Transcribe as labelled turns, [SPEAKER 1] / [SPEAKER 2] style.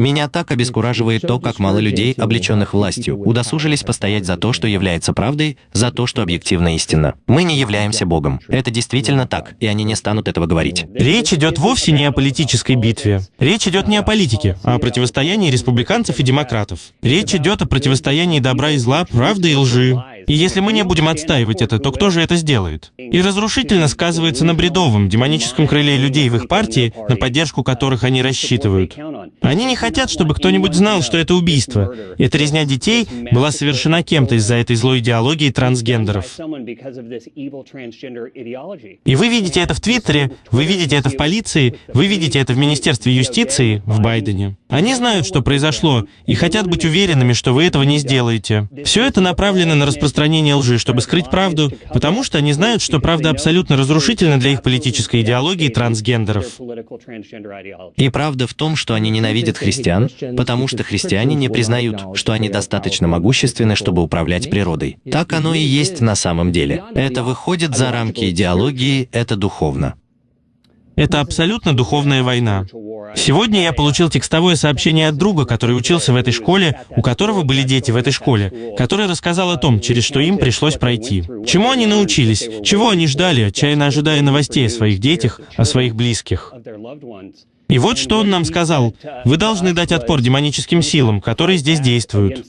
[SPEAKER 1] Меня так обескураживает то, как мало людей, облеченных властью, удосужились постоять за то, что является правдой, за то, что объективно истинно. Мы не являемся Богом. Это действительно так, и они не станут этого говорить.
[SPEAKER 2] Речь идет вовсе не о политической битве. Речь идет не о политике, а о противостоянии республиканцев и демократов. Речь идет о противостоянии добра и зла, правды и лжи. И если мы не будем отстаивать это, то кто же это сделает? И разрушительно сказывается на бредовом, демоническом крыле людей в их партии, на поддержку которых они рассчитывают. Они не хотят, чтобы кто-нибудь знал, что это убийство. Эта резня детей была совершена кем-то из-за этой злой идеологии трансгендеров. И вы видите это в Твиттере, вы видите это в полиции, вы видите это в Министерстве юстиции, в Байдене. Они знают, что произошло, и хотят быть уверенными, что вы этого не сделаете. Все это направлено на распространение лжи, чтобы скрыть правду, потому что они знают, что правда абсолютно разрушительна для их политической идеологии трансгендеров.
[SPEAKER 1] И правда в том, что они ненавидят христиан, потому что христиане не признают, что они достаточно могущественны, чтобы управлять природой. Так оно и есть на самом деле. Это выходит за рамки идеологии, это духовно.
[SPEAKER 2] Это абсолютно духовная война. Сегодня я получил текстовое сообщение от друга, который учился в этой школе, у которого были дети в этой школе, который рассказал о том, через что им пришлось пройти. Чему они научились, чего они ждали, отчаянно ожидая новостей о своих детях, о своих близких. И вот что он нам сказал. Вы должны дать отпор демоническим силам, которые здесь действуют.